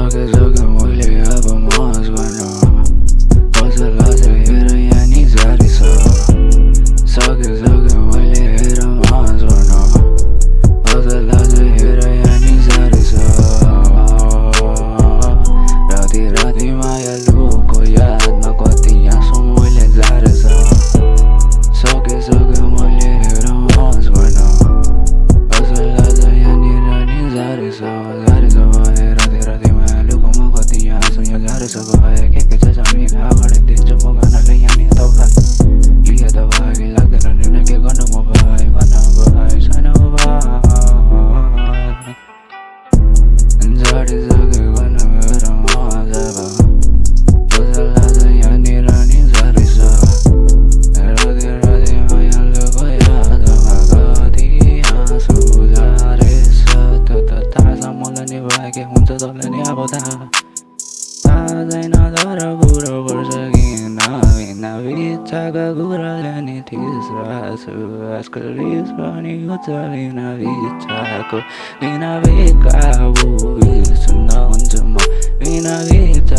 Cause. as Cause I mean, I got a danger for gonna lay any other blood. Leah the way, like the running, I get gonna move by. Tagaguralani tisrasu Askalisvani utali navitako Ninavikavu Isu na unzuma Ninavikavu